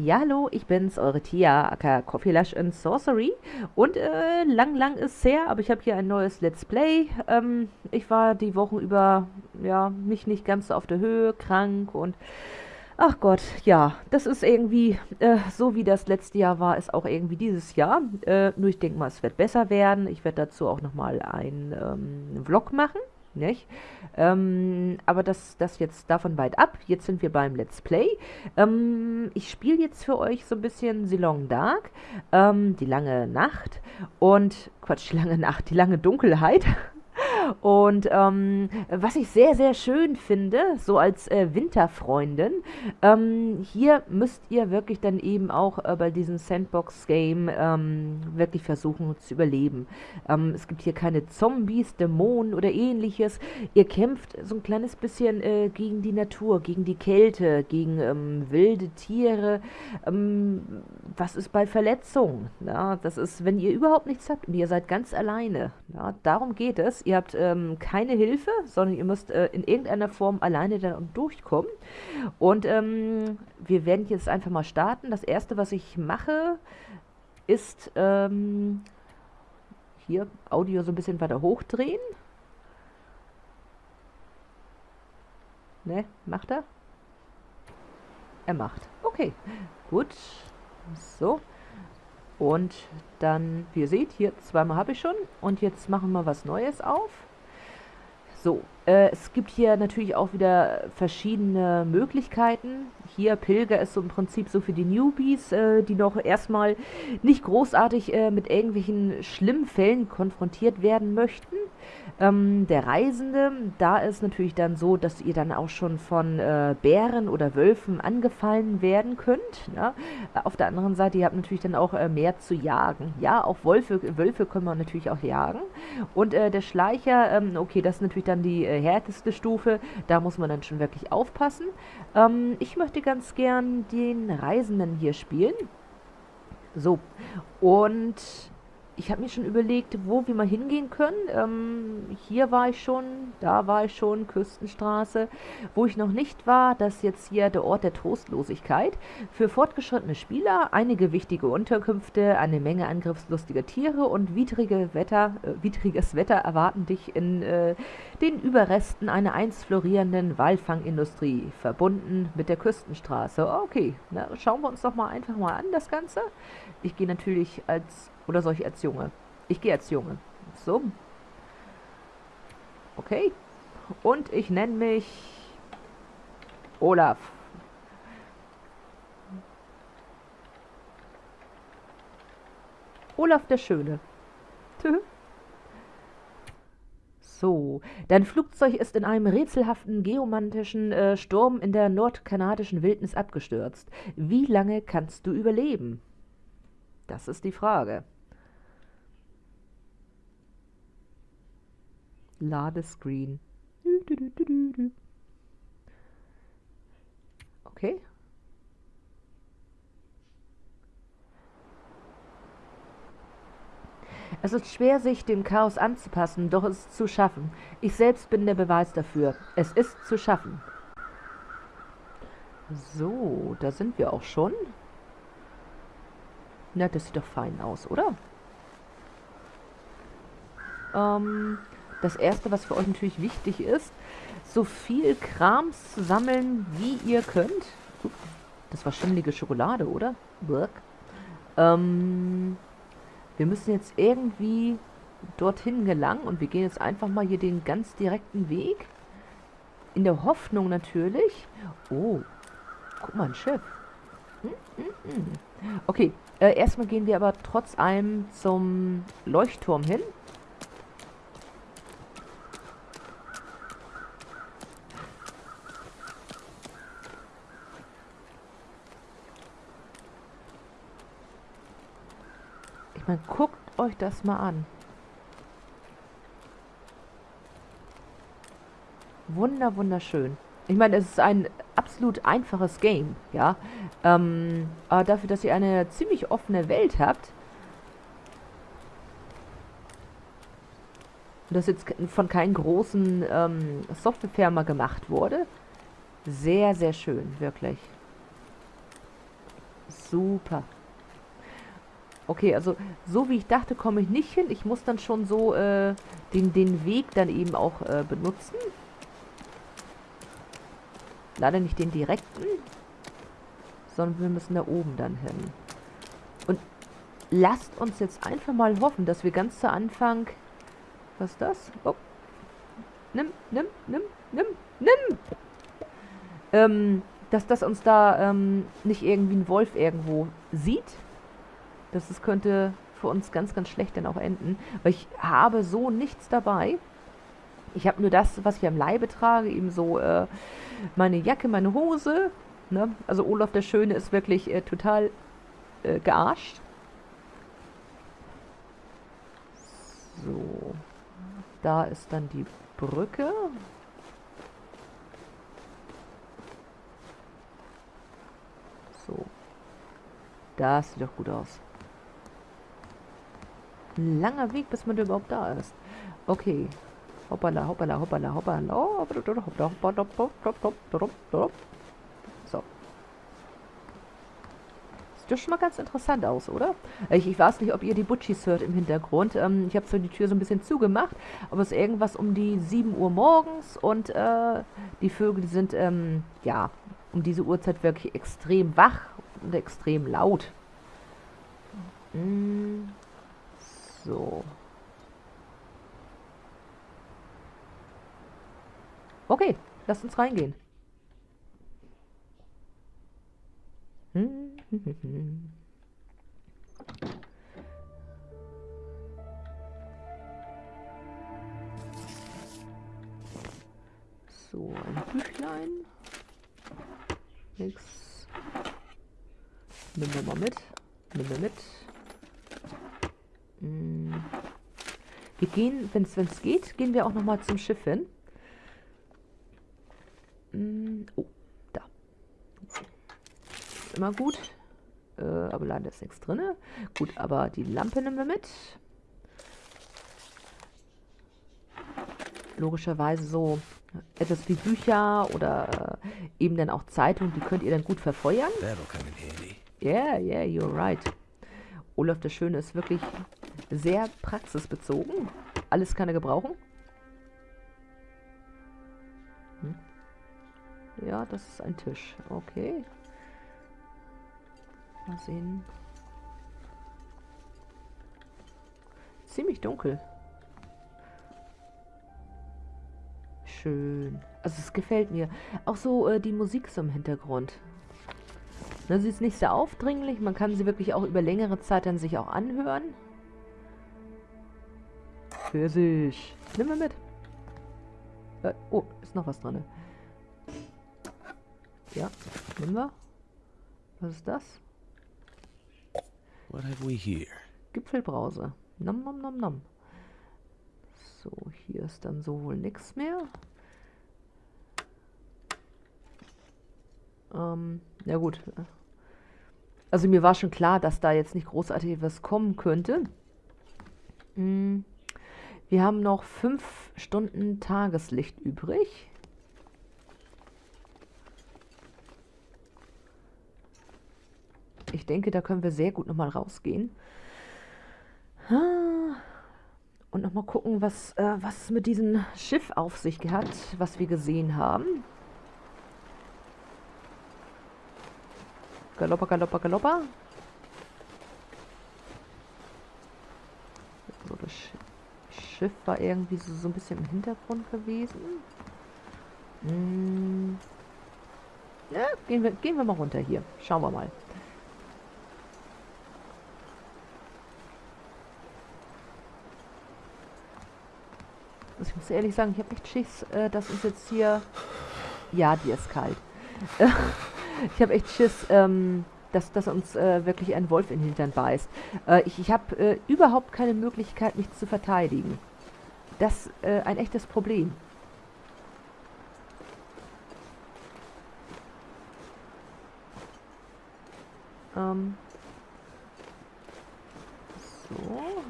Ja, hallo, ich bin's, eure Tia, aka Coffee Lush and Sorcery. Und äh, lang, lang ist her, aber ich habe hier ein neues Let's Play. Ähm, ich war die Wochen über, ja, nicht, nicht ganz so auf der Höhe, krank und ach Gott, ja, das ist irgendwie, äh, so wie das letzte Jahr war, ist auch irgendwie dieses Jahr. Äh, nur ich denke mal, es wird besser werden. Ich werde dazu auch nochmal einen ähm, Vlog machen. Nicht? Ähm, aber das, das jetzt davon weit ab. Jetzt sind wir beim Let's Play. Ähm, ich spiele jetzt für euch so ein bisschen Silong Dark, ähm, die lange Nacht und, Quatsch, die lange Nacht, die lange Dunkelheit. Und ähm, was ich sehr, sehr schön finde, so als äh, Winterfreundin, ähm, hier müsst ihr wirklich dann eben auch äh, bei diesem Sandbox-Game ähm, wirklich versuchen zu überleben. Ähm, es gibt hier keine Zombies, Dämonen oder ähnliches. Ihr kämpft so ein kleines bisschen äh, gegen die Natur, gegen die Kälte, gegen ähm, wilde Tiere. Ähm, was ist bei Verletzungen? Ja, das ist, wenn ihr überhaupt nichts habt und ihr seid ganz alleine. Ja, darum geht es. Ihr habt ähm, keine Hilfe, sondern ihr müsst äh, in irgendeiner Form alleine dann durchkommen. Und ähm, wir werden jetzt einfach mal starten. Das erste, was ich mache, ist ähm, hier Audio so ein bisschen weiter hochdrehen. Ne, macht er? Er macht. Okay, gut. So. Und dann, wie ihr seht, hier zweimal habe ich schon. Und jetzt machen wir was Neues auf. So, äh, es gibt hier natürlich auch wieder verschiedene Möglichkeiten. Hier Pilger ist so im Prinzip so für die Newbies, äh, die noch erstmal nicht großartig äh, mit irgendwelchen schlimmen Fällen konfrontiert werden möchten. Ähm, der Reisende, da ist natürlich dann so, dass ihr dann auch schon von äh, Bären oder Wölfen angefallen werden könnt. Ja? Auf der anderen Seite, ihr habt natürlich dann auch äh, mehr zu jagen. Ja, auch Wölfe, Wölfe können wir natürlich auch jagen. Und äh, der Schleicher, ähm, okay, das ist natürlich dann die äh, härteste Stufe. Da muss man dann schon wirklich aufpassen. Ähm, ich möchte ganz gern den Reisenden hier spielen. So, und ich habe mir schon überlegt, wo wir mal hingehen können. Ähm, hier war ich schon, da war ich schon, Küstenstraße. Wo ich noch nicht war, das ist jetzt hier der Ort der Trostlosigkeit. Für fortgeschrittene Spieler einige wichtige Unterkünfte, eine Menge angriffslustiger Tiere und widrige Wetter, äh, widriges Wetter erwarten dich in äh, den Überresten einer einst florierenden Walfangindustrie, verbunden mit der Küstenstraße. Okay, na, schauen wir uns doch mal einfach mal an, das Ganze. Ich gehe natürlich als oder soll ich als Junge? Ich gehe als Junge. So. Okay. Und ich nenne mich Olaf. Olaf der Schöne. So, dein Flugzeug ist in einem rätselhaften geomantischen äh, Sturm in der nordkanadischen Wildnis abgestürzt. Wie lange kannst du überleben? Das ist die Frage. Ladescreen. Okay. Es ist schwer, sich dem Chaos anzupassen, doch es ist zu schaffen. Ich selbst bin der Beweis dafür. Es ist zu schaffen. So, da sind wir auch schon. Na, das sieht doch fein aus, oder? Ähm, das erste, was für euch natürlich wichtig ist, so viel Krams zu sammeln, wie ihr könnt. Das war schimmelige Schokolade, oder? Ähm, wir müssen jetzt irgendwie dorthin gelangen und wir gehen jetzt einfach mal hier den ganz direkten Weg. In der Hoffnung natürlich. Oh, guck mal, ein Schiff. Hm, hm, hm. Okay, äh, erstmal gehen wir aber trotz allem zum Leuchtturm hin. Meine, guckt euch das mal an. Wunder, wunderschön. Ich meine, es ist ein absolut einfaches Game, ja. Ähm, aber dafür, dass ihr eine ziemlich offene Welt habt, und das jetzt von keinen großen ähm, Softwarefirma gemacht wurde, sehr, sehr schön, wirklich. Super. Okay, also so wie ich dachte, komme ich nicht hin. Ich muss dann schon so äh, den, den Weg dann eben auch äh, benutzen. Leider nicht den direkten, sondern wir müssen da oben dann hin. Und lasst uns jetzt einfach mal hoffen, dass wir ganz zu Anfang... Was ist das? Oh. Nimm, nimm, nimm, nimm, nimm! Ähm, dass das uns da ähm, nicht irgendwie ein Wolf irgendwo sieht. Das ist, könnte für uns ganz, ganz schlecht dann auch enden. Weil ich habe so nichts dabei. Ich habe nur das, was ich am Leibe trage, eben so äh, meine Jacke, meine Hose. Ne? Also Olaf der Schöne ist wirklich äh, total äh, gearscht. So. Da ist dann die Brücke. So. Das sieht doch gut aus. Ein langer Weg, bis man überhaupt da ist. Okay. Hoppala, hoppala, hoppala, hoppala. So. Sieht doch schon mal ganz interessant aus, oder? Ich, ich weiß nicht, ob ihr die Butchis hört im Hintergrund. Ähm, ich habe zwar die Tür so ein bisschen zugemacht, aber es ist irgendwas um die 7 Uhr morgens und äh, die Vögel, sind, ähm, ja, um diese Uhrzeit wirklich extrem wach und extrem laut. Mm. So. Okay, lasst uns reingehen. So, ein Büchlein. Nix. Nehmen wir mal mit. Nehmen wir mit. Hm. Wir gehen, wenn es geht, gehen wir auch noch mal zum Schiff hin. Hm. Oh, da. Immer gut. Äh, aber leider ist nichts drin. Gut, aber die Lampe nehmen wir mit. Logischerweise so etwas wie Bücher oder äh, eben dann auch Zeitungen, die könnt ihr dann gut verfeuern. Yeah, yeah, you're right. Olaf der Schöne ist wirklich sehr praxisbezogen. Alles kann er gebrauchen. Hm. Ja, das ist ein Tisch. Okay. Mal sehen. Ziemlich dunkel. Schön. Also es gefällt mir. Auch so äh, die Musik so im Hintergrund. Ne, sie ist nicht sehr aufdringlich. Man kann sie wirklich auch über längere Zeit dann sich auch anhören. Pfirsich. Nimm mal mit. Äh, oh, ist noch was drin. Ja, nehmen wir. Was ist das? What have we here? Gipfelbrause. Nom nom nom nom. So, hier ist dann so wohl nichts mehr. Ähm, ja gut. Also mir war schon klar, dass da jetzt nicht großartig was kommen könnte. Hm. Wir haben noch fünf Stunden Tageslicht übrig. Ich denke, da können wir sehr gut nochmal rausgehen. Und nochmal gucken, was, äh, was mit diesem Schiff auf sich hat, was wir gesehen haben. Galoppa, galoppa, galoppa. So, das Schiff war irgendwie so, so ein bisschen im Hintergrund gewesen. Hm. Ja, gehen wir, gehen wir mal runter hier. Schauen wir mal. Also ich muss ehrlich sagen, ich habe echt Schiss, äh, dass uns jetzt hier... Ja, die ist kalt. ich habe echt Schiss, ähm, dass, dass uns äh, wirklich ein Wolf in den Hintern beißt. Äh, ich ich habe äh, überhaupt keine Möglichkeit, mich zu verteidigen. Das äh, ein echtes Problem. Ähm. So.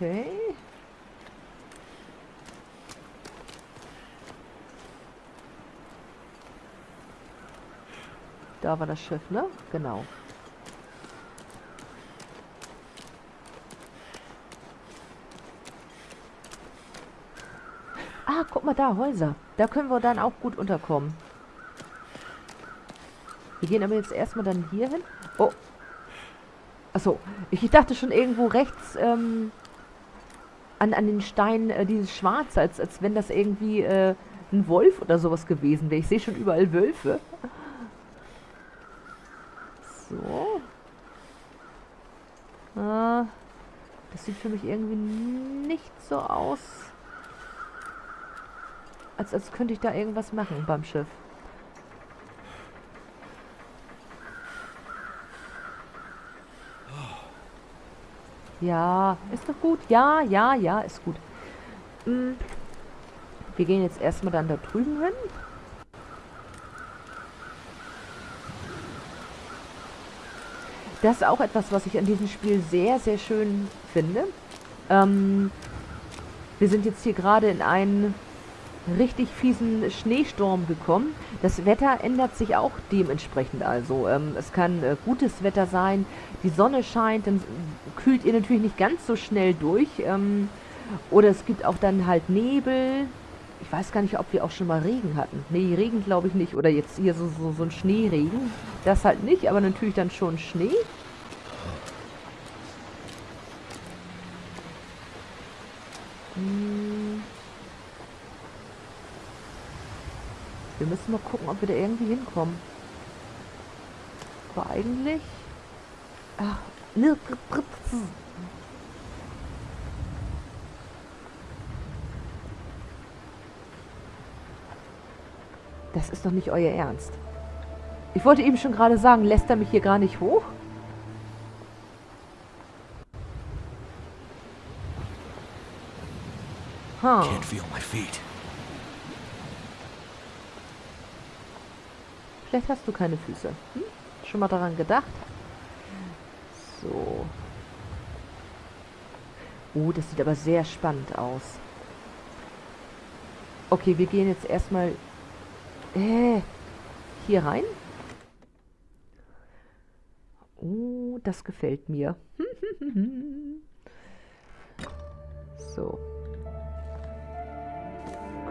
Okay. Da war das Schiff, ne? Genau. Ah, guck mal da, Häuser. Da können wir dann auch gut unterkommen. Wir gehen aber jetzt erstmal dann hier hin. Oh. Achso, ich dachte schon irgendwo rechts ähm, an, an den Steinen äh, dieses Schwarze, als, als wenn das irgendwie äh, ein Wolf oder sowas gewesen wäre. Ich sehe schon überall Wölfe. So. Ah, das sieht für mich irgendwie nicht so aus, als, als könnte ich da irgendwas machen beim Schiff. Ja, ist doch gut. Ja, ja, ja, ist gut. Hm. Wir gehen jetzt erstmal dann da drüben hin. Das ist auch etwas, was ich an diesem Spiel sehr, sehr schön finde. Ähm, wir sind jetzt hier gerade in einen richtig fiesen Schneesturm gekommen. Das Wetter ändert sich auch dementsprechend also. Ähm, es kann äh, gutes Wetter sein, die Sonne scheint, dann kühlt ihr natürlich nicht ganz so schnell durch. Ähm, oder es gibt auch dann halt Nebel. Ich weiß gar nicht, ob wir auch schon mal Regen hatten. Nee, Regen glaube ich nicht. Oder jetzt hier so, so, so ein Schneeregen. Das halt nicht, aber natürlich dann schon Schnee. Hm. Wir müssen mal gucken, ob wir da irgendwie hinkommen. Aber eigentlich... Ach, ne, Das ist doch nicht euer Ernst. Ich wollte eben schon gerade sagen, lässt er mich hier gar nicht hoch? Huh. Can't feel my feet. Vielleicht hast du keine Füße. Hm? Schon mal daran gedacht? So. Oh, das sieht aber sehr spannend aus. Okay, wir gehen jetzt erstmal äh, hier rein. Oh, das gefällt mir. so.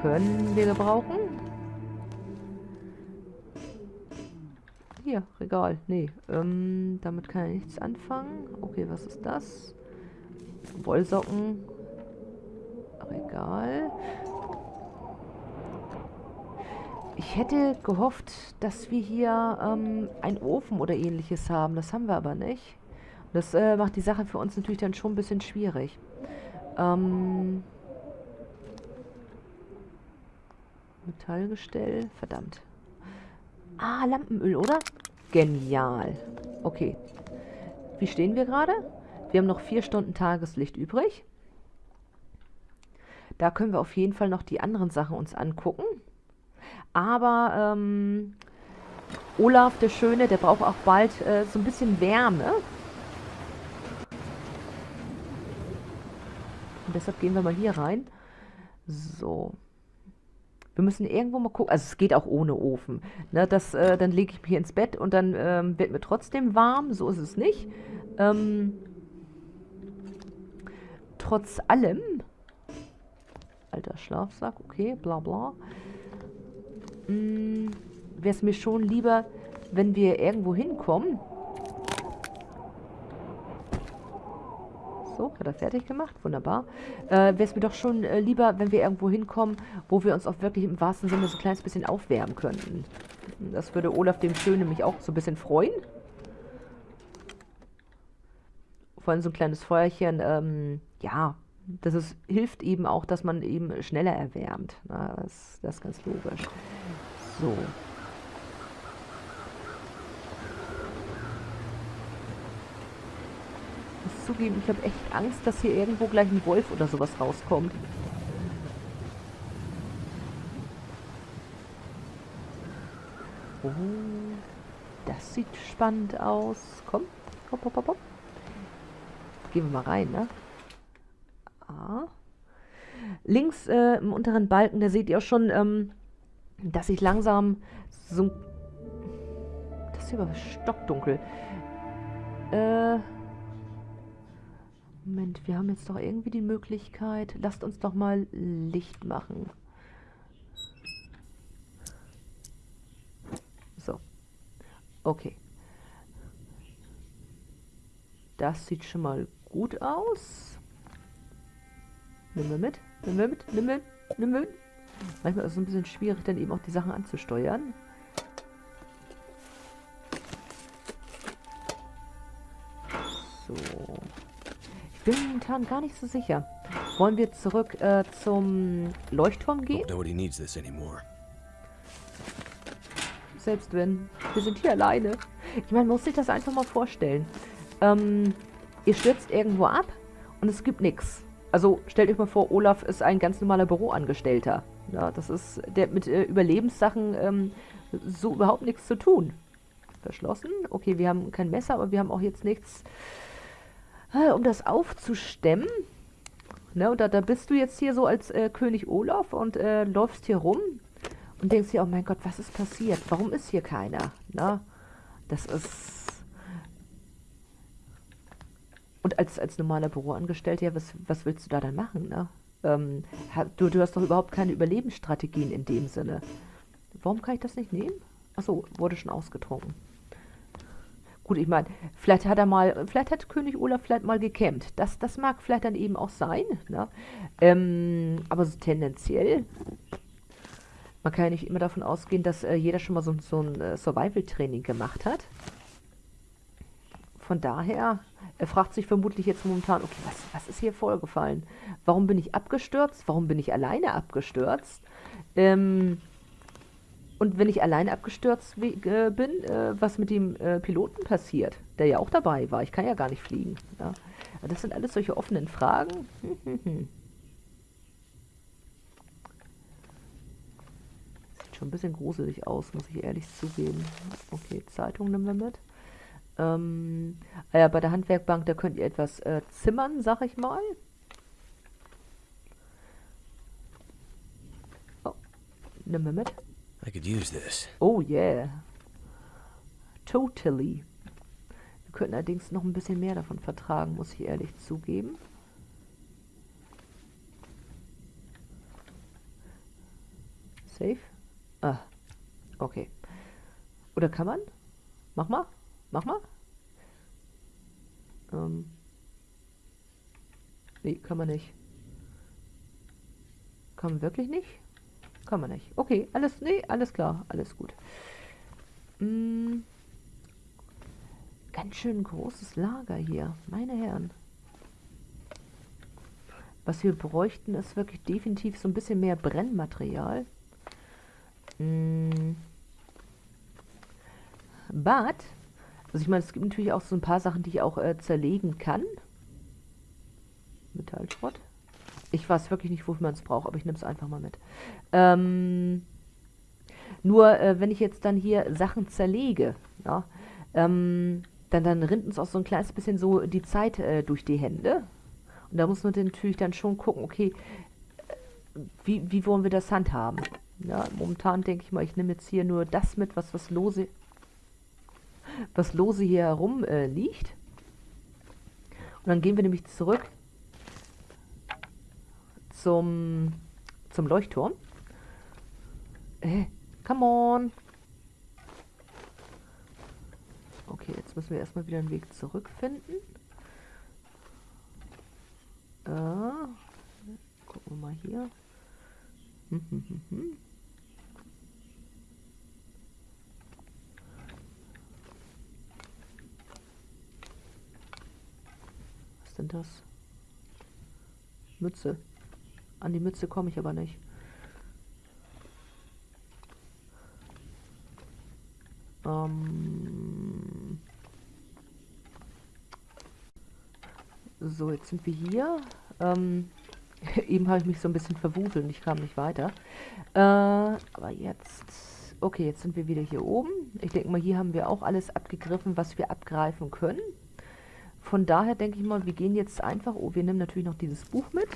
Können wir gebrauchen? Hier, Regal. Nee, ähm, damit kann er nichts anfangen. Okay, was ist das? Wollsocken. Regal. Ich hätte gehofft, dass wir hier ähm, einen Ofen oder ähnliches haben. Das haben wir aber nicht. Das äh, macht die Sache für uns natürlich dann schon ein bisschen schwierig. Ähm, Metallgestell. Verdammt. Ah, Lampenöl, oder? Genial. Okay. Wie stehen wir gerade? Wir haben noch vier Stunden Tageslicht übrig. Da können wir auf jeden Fall noch die anderen Sachen uns angucken. Aber ähm, Olaf, der Schöne, der braucht auch bald äh, so ein bisschen Wärme. Und deshalb gehen wir mal hier rein. So. Wir müssen irgendwo mal gucken. Also es geht auch ohne Ofen. Ne, das, äh, dann lege ich mich ins Bett und dann ähm, wird mir trotzdem warm. So ist es nicht. Ähm, trotz allem. Alter Schlafsack, okay, bla bla. Hm, Wäre es mir schon lieber, wenn wir irgendwo hinkommen. So, hat er fertig gemacht. Wunderbar. Äh, Wäre es mir doch schon äh, lieber, wenn wir irgendwo hinkommen, wo wir uns auch wirklich im wahrsten Sinne so ein kleines bisschen aufwärmen könnten. Das würde Olaf dem Schönen nämlich auch so ein bisschen freuen. Vor allem so ein kleines Feuerchen, ähm, ja, das ist, hilft eben auch, dass man eben schneller erwärmt. Na, das, das ist ganz logisch. So. zugeben, ich habe echt Angst, dass hier irgendwo gleich ein Wolf oder sowas rauskommt. Oh, das sieht spannend aus. Komm, hopp, hopp, hopp, hopp. Gehen wir mal rein, ne? Ja. Links äh, im unteren Balken, da seht ihr auch schon, ähm, dass ich langsam so... Das ist aber stockdunkel. Äh... Moment, wir haben jetzt doch irgendwie die Möglichkeit. Lasst uns doch mal Licht machen. So. Okay. Das sieht schon mal gut aus. Nimm wir mit, nimm wir mit, nimm wir, nimm wir mit. Manchmal ist es ein bisschen schwierig, dann eben auch die Sachen anzusteuern. So. Ich bin momentan gar nicht so sicher. Wollen wir zurück äh, zum Leuchtturm gehen? Selbst wenn. Wir sind hier alleine. Ich meine, man muss sich das einfach mal vorstellen. Ähm, ihr stürzt irgendwo ab und es gibt nichts. Also stellt euch mal vor, Olaf ist ein ganz normaler Büroangestellter. Ja, das ist der mit äh, Überlebenssachen ähm, so überhaupt nichts zu tun. Verschlossen. Okay, wir haben kein Messer, aber wir haben auch jetzt nichts, äh, um das aufzustemmen. Ne, und da, da bist du jetzt hier so als äh, König Olaf und äh, läufst hier rum und denkst dir, oh mein Gott, was ist passiert? Warum ist hier keiner? Na, das ist und als, als normaler Büroangestellter, ja, was, was willst du da dann machen, ne? Ähm, du, du hast doch überhaupt keine Überlebensstrategien in dem Sinne. Warum kann ich das nicht nehmen? Achso, wurde schon ausgetrunken. Gut, ich meine, vielleicht hat er mal, vielleicht hat König Olaf vielleicht mal gekämmt. Das, das mag vielleicht dann eben auch sein. Ne? Ähm, aber so tendenziell, man kann ja nicht immer davon ausgehen, dass äh, jeder schon mal so, so ein äh, Survival-Training gemacht hat. Von daher, er fragt sich vermutlich jetzt momentan, okay, was, was ist hier vorgefallen? Warum bin ich abgestürzt? Warum bin ich alleine abgestürzt? Ähm, und wenn ich alleine abgestürzt äh, bin, äh, was mit dem äh, Piloten passiert, der ja auch dabei war? Ich kann ja gar nicht fliegen. Ja? Das sind alles solche offenen Fragen. Sieht schon ein bisschen gruselig aus, muss ich ehrlich zugeben. Okay, Zeitung nehmen wir mit. Ähm, ah ja, bei der Handwerkbank, da könnt ihr etwas äh, zimmern, sag ich mal. Oh, nimm mir mit. I could use this. Oh yeah. Totally. Wir könnten allerdings noch ein bisschen mehr davon vertragen, muss ich ehrlich zugeben. Safe? Ah, okay. Oder kann man? Mach mal. Mach mal. Ähm. Nee, kann man nicht. Kann man wirklich nicht? Kann man nicht. Okay, alles, nee, alles klar, alles gut. Hm. Ganz schön großes Lager hier, meine Herren. Was wir bräuchten, ist wirklich definitiv so ein bisschen mehr Brennmaterial. Hm. But also ich meine, es gibt natürlich auch so ein paar Sachen, die ich auch äh, zerlegen kann. Metallschrott. Ich weiß wirklich nicht, wofür man es braucht, aber ich nehme es einfach mal mit. Ähm, nur, äh, wenn ich jetzt dann hier Sachen zerlege, ja, ähm, dann, dann rinnt uns auch so ein kleines bisschen so die Zeit äh, durch die Hände. Und da muss man natürlich dann schon gucken, okay, äh, wie, wie wollen wir das handhaben? Ja, momentan denke ich mal, ich nehme jetzt hier nur das mit, was was lose was lose hier herum äh, liegt. Und dann gehen wir nämlich zurück zum, zum Leuchtturm. Äh, come on. Okay, jetzt müssen wir erstmal wieder einen Weg zurückfinden. Äh, gucken wir mal hier. Hm, hm, hm, hm. sind das? Mütze. An die Mütze komme ich aber nicht. Ähm so, jetzt sind wir hier. Ähm eben habe ich mich so ein bisschen verwuselt und ich kam nicht weiter. Äh, aber jetzt... Okay, jetzt sind wir wieder hier oben. Ich denke mal, hier haben wir auch alles abgegriffen, was wir abgreifen können. Von daher denke ich mal, wir gehen jetzt einfach... Oh, wir nehmen natürlich noch dieses Buch mit.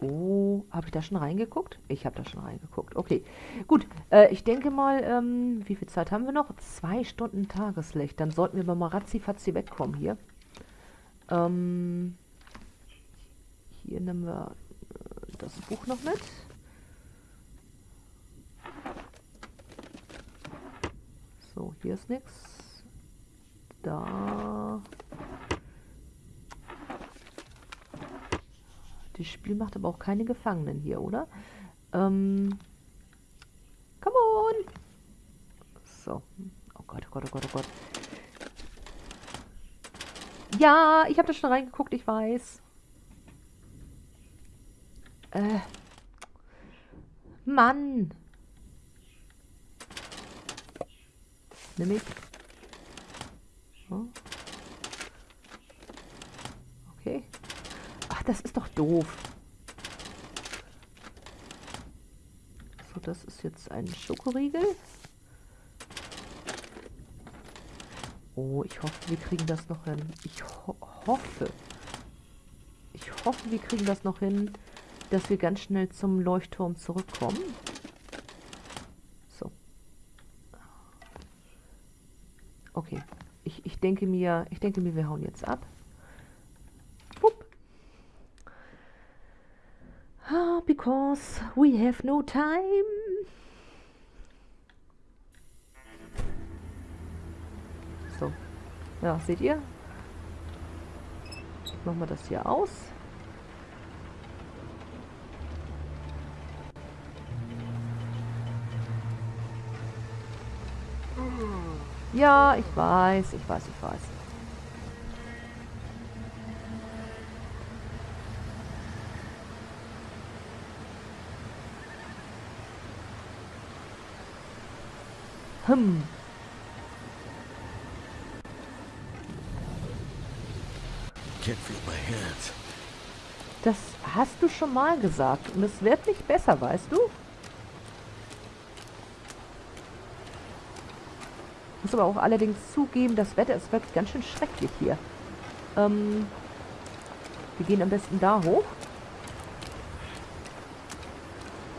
Oh, habe ich da schon reingeguckt? Ich habe da schon reingeguckt. Okay, gut. Äh, ich denke mal, ähm, wie viel Zeit haben wir noch? Zwei Stunden Tageslicht. Dann sollten wir mal ratzi-fatzi wegkommen hier. Ähm, hier nehmen wir äh, das Buch noch mit. So, hier ist nichts. Da. Das Spiel macht aber auch keine Gefangenen hier, oder? Ähm. Come on! So. Oh Gott, oh Gott, oh Gott, oh Gott. Ja, ich habe da schon reingeguckt, ich weiß. Äh. Mann. Nimm ich. Okay. Das ist doch doof. So, das ist jetzt ein Schokoriegel. Oh, ich hoffe, wir kriegen das noch hin. Ich ho hoffe. Ich hoffe, wir kriegen das noch hin, dass wir ganz schnell zum Leuchtturm zurückkommen. Okay. Ich, ich denke mir, ich denke mir, wir hauen jetzt ab. Wupp. Ah, because we have no time. So. Ja, seht ihr? Machen wir das hier aus. Ja, ich weiß, ich weiß, ich weiß. Hm. Das hast du schon mal gesagt und es wird nicht besser, weißt du? muss aber auch allerdings zugeben, das Wetter ist wirklich ganz schön schrecklich hier. Ähm, wir gehen am besten da hoch.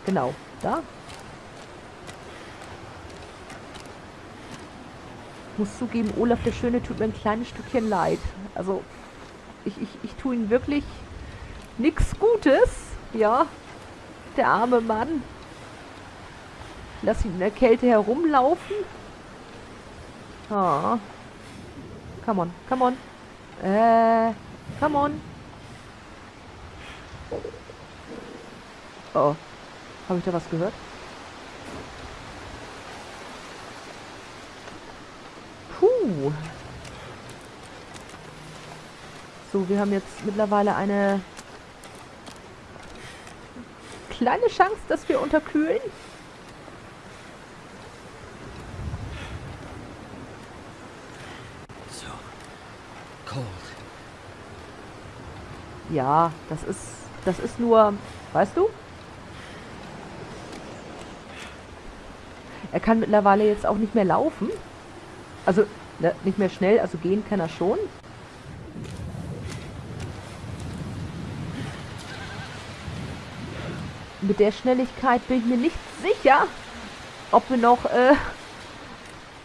Genau, da. Muss zugeben, Olaf der Schöne tut mir ein kleines Stückchen leid. Also, ich, ich, ich tue ihm wirklich nichts Gutes. Ja, der arme Mann. Lass ihn in der Kälte herumlaufen. Oh. Come on, come on. Äh, come on. Oh. Habe ich da was gehört? So, wir haben jetzt mittlerweile eine kleine Chance, dass wir unterkühlen. Ja, das ist, das ist nur, weißt du? Er kann mittlerweile jetzt auch nicht mehr laufen. Also, nicht mehr schnell, also gehen kann er schon. Mit der Schnelligkeit bin ich mir nicht sicher, ob wir noch äh,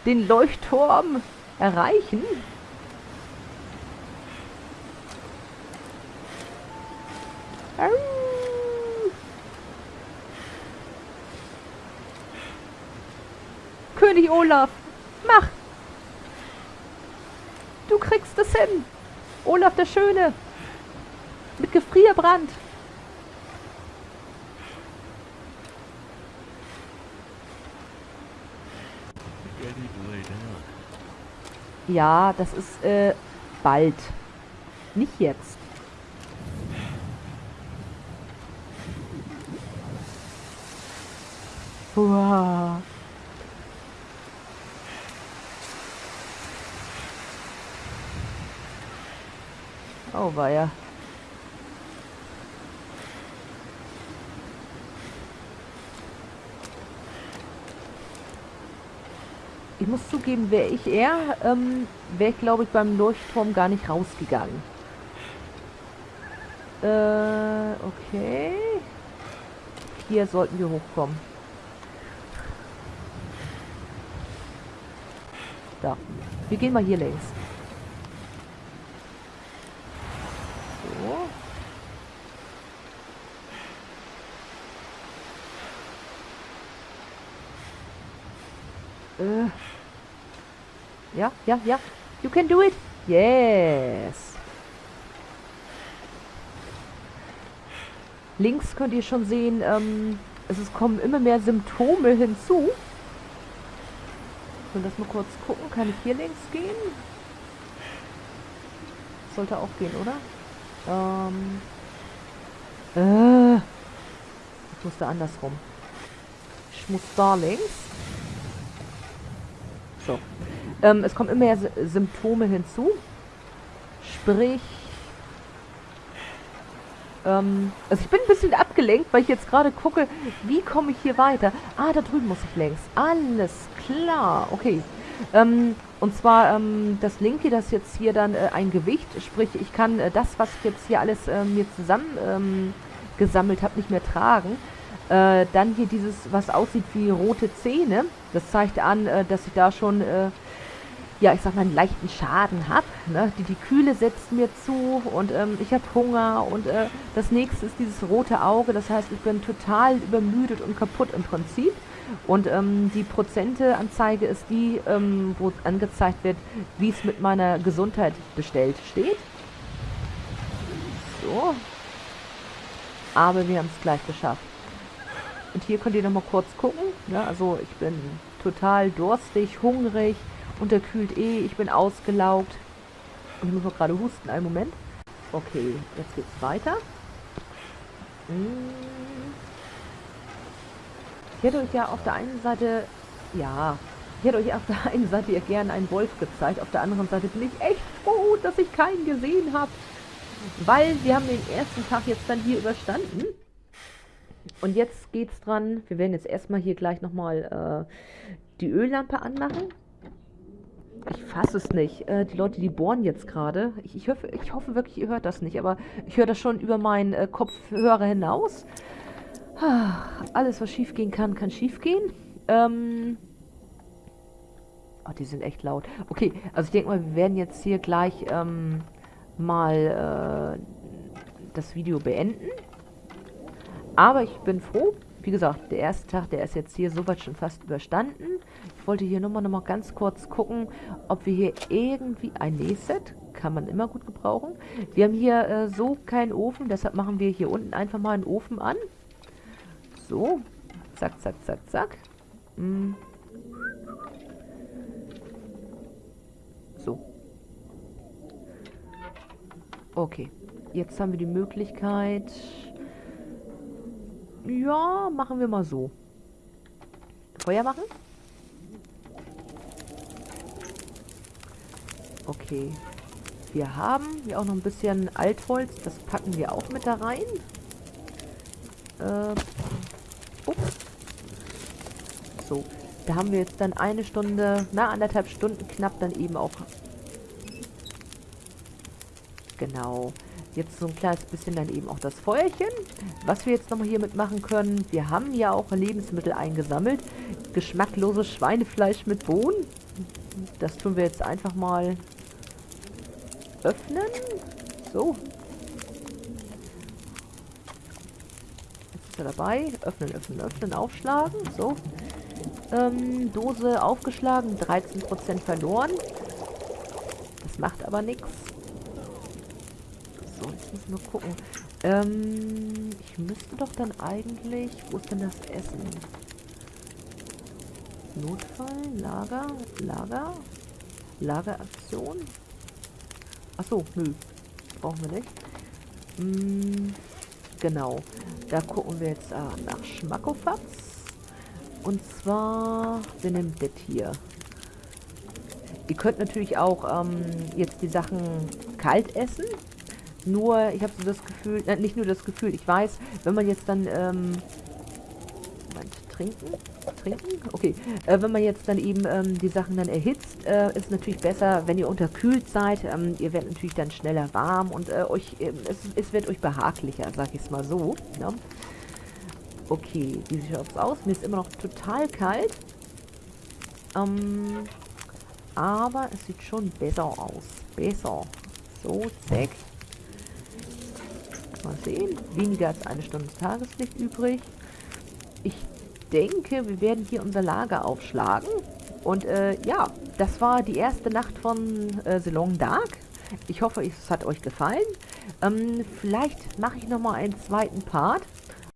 den Leuchtturm erreichen. König Olaf, mach! Du kriegst es hin! Olaf der Schöne! Mit Gefrierbrand! Ja, das ist äh, bald. Nicht jetzt. Wow. Ja. ich muss zugeben, wäre ich er, ähm, wäre ich, glaube ich, beim Leuchtturm gar nicht rausgegangen. Äh, okay. Hier sollten wir hochkommen. Da. Wir gehen mal hier längs. So. Äh. Ja, ja, ja. You can do it. Yes. Links könnt ihr schon sehen, ähm, es kommen immer mehr Symptome hinzu. Ich will das mal kurz gucken. Kann ich hier links gehen? Sollte auch gehen, oder? Ähm. Äh. Ich muss da andersrum. Ich muss da links. Ähm, es kommen immer mehr Symptome hinzu. Sprich, ähm, also ich bin ein bisschen abgelenkt, weil ich jetzt gerade gucke, wie komme ich hier weiter. Ah, da drüben muss ich längs. Alles klar. Okay. Ähm, und zwar ähm, das linke, das jetzt hier dann äh, ein Gewicht, sprich ich kann äh, das, was ich jetzt hier alles äh, mir zusammen ähm, gesammelt habe, nicht mehr tragen. Äh, dann hier dieses, was aussieht wie rote Zähne, das zeigt an, äh, dass ich da schon äh, ja, ich sag mal, einen leichten Schaden habe. Ne? Die, die Kühle setzt mir zu und ähm, ich habe Hunger und äh, das nächste ist dieses rote Auge. Das heißt, ich bin total übermüdet und kaputt im Prinzip. Und ähm, die Prozenteanzeige ist die, ähm, wo angezeigt wird, wie es mit meiner Gesundheit bestellt steht. So. Aber wir haben es gleich geschafft. Und hier könnt ihr nochmal kurz gucken. Ne? also ich bin total durstig, hungrig, unterkühlt eh, ich bin ausgelaugt. Und ich muss noch gerade husten, einen Moment. Okay, jetzt geht's weiter. Hm. Ich hätte euch ja auf der einen Seite, ja, ich hätte euch auf der einen Seite ja gerne einen Wolf gezeigt, auf der anderen Seite bin ich echt froh, dass ich keinen gesehen habe. Weil wir haben den ersten Tag jetzt dann hier überstanden. Und jetzt geht's dran, wir werden jetzt erstmal hier gleich nochmal äh, die Öllampe anmachen. Ich fasse es nicht. Äh, die Leute, die bohren jetzt gerade. Ich, ich, hoffe, ich hoffe wirklich, ihr hört das nicht. Aber ich höre das schon über meinen äh, Kopfhörer hinaus. Ah, alles, was schief gehen kann, kann schief gehen. Ähm... Oh, die sind echt laut. Okay, also ich denke mal, wir werden jetzt hier gleich ähm, mal äh, das Video beenden. Aber ich bin froh, wie gesagt, der erste Tag, der ist jetzt hier soweit schon fast überstanden. Ich wollte hier nur mal, noch mal ganz kurz gucken, ob wir hier irgendwie ein Nähset, kann man immer gut gebrauchen. Wir haben hier äh, so keinen Ofen, deshalb machen wir hier unten einfach mal einen Ofen an. So, zack, zack, zack, zack. Hm. So. Okay, jetzt haben wir die Möglichkeit ja, machen wir mal so. Feuer machen? Okay. Wir haben hier auch noch ein bisschen Altholz. Das packen wir auch mit da rein. Äh, ups. So. Da haben wir jetzt dann eine Stunde, na, anderthalb Stunden knapp dann eben auch. Genau. Jetzt so ein kleines bisschen dann eben auch das Feuerchen. Was wir jetzt nochmal hier mitmachen können, wir haben ja auch Lebensmittel eingesammelt. Geschmackloses Schweinefleisch mit Bohnen. Das tun wir jetzt einfach mal öffnen. So. Jetzt ist er dabei. Öffnen, öffnen, öffnen, aufschlagen. So. Ähm, Dose aufgeschlagen, 13% verloren. Das macht aber nichts. Müssen wir gucken. Ähm, ich müsste doch dann eigentlich... Wo ist denn das Essen? Notfall, Lager, Lager, Lageraktion. Achso, nö. Brauchen wir nicht. Hm, genau. Da gucken wir jetzt ah, nach Schmackofatz. Und zwar, wir nehmen das hier. Ihr könnt natürlich auch ähm, jetzt die Sachen kalt essen. Nur, ich habe so das Gefühl, äh, nicht nur das Gefühl, ich weiß, wenn man jetzt dann, ähm, Moment, trinken. Trinken? Okay. Äh, wenn man jetzt dann eben ähm, die Sachen dann erhitzt, äh, ist natürlich besser, wenn ihr unterkühlt seid. Ähm, ihr werdet natürlich dann schneller warm und äh, euch, ähm, es, es, wird euch behaglicher, sag ich es mal so. Ne? Okay, wie sieht es aus? Mir ist immer noch total kalt. Ähm, aber es sieht schon besser aus. Besser. So, zack. Mal sehen. Weniger als eine Stunde Tageslicht übrig. Ich denke, wir werden hier unser Lager aufschlagen. Und äh, ja, das war die erste Nacht von äh, Salon Dark. Ich hoffe, es hat euch gefallen. Ähm, vielleicht mache ich nochmal einen zweiten Part